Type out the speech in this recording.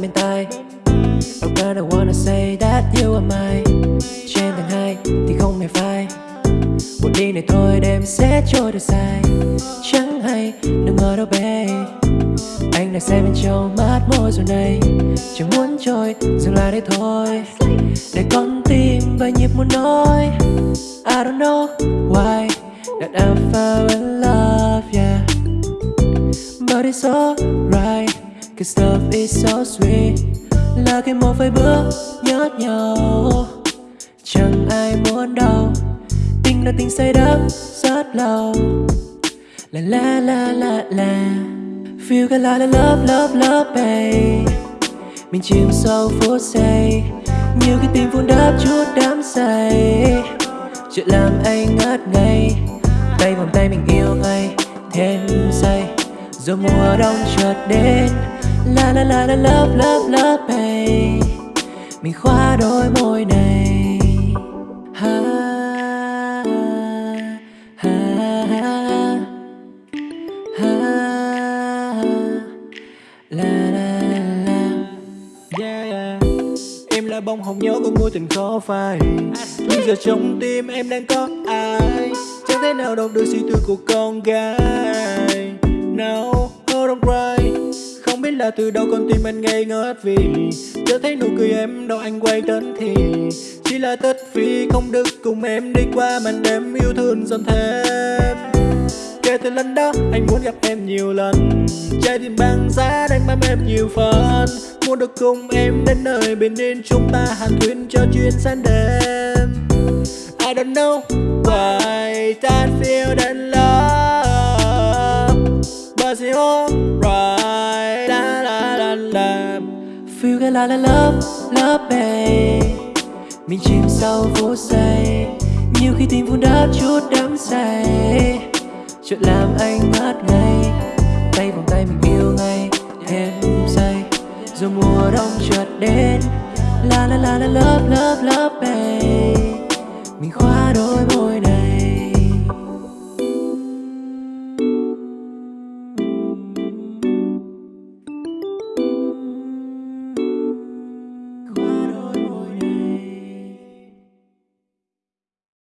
bên tai. Oh girl I wanna say that you are mine? Trên tầng hai thì không hề phai. Một đi này thôi, đêm sẽ trôi được dài. Chẳng hay, đừng ngờ đâu babe Anh đang xem bên trong mắt môi rồi này. Chẳng muốn trôi, dừng lại đây thôi. Để con tim và nhịp muốn nói. I don't know why That I fell in love, yeah. But it's all Cause love is so sweet. Là cái một vài bước nhớt nhau Chẳng ai muốn đâu Tình là tình say đắm rất lâu La la la la la. Feel cái la la love love love, babe. Mình chìm sâu phút giây. Như cái tim vun đắp chút đắm say. Chuyện làm anh ngất ngây. Tay vòng tay mình yêu ngay Thêm say Rồi mùa đông chợt đến. La la la la love love love babe. Mình khóa đôi môi này. Ha, ha, ha, ha, la la la. Yeah, yeah. Em là bông hồng nhớ của mối tình khó phai. Nhưng giờ trong tim em đang có ai? Chẳng thể nào đọc được suy tư của con gái. No, hold oh, on cry là từ đâu con tim anh ngây ngất vì Chưa thấy nụ cười em đâu anh quay đến thì Chỉ là tất phi không được cùng em đi qua màn đêm yêu thương dần thêm Kể từ lần đó anh muốn gặp em nhiều lần Trái tim băng giá đang bám em nhiều phần. Muốn được cùng em đến nơi bình yên Chúng ta hàn thuyên cho chuyến sáng đêm. I don't know why that feel that love, But it's alright Feel cái la la love, love babe Mình chìm sâu vô say. Nhiều khi tim vun đắp chút đắm say. Chuyện làm anh ngất ngây Tay vòng tay mình yêu ngay Thêm say. Rồi mùa đông chợt đến La la la la love love love babe Mình khóa đôi môi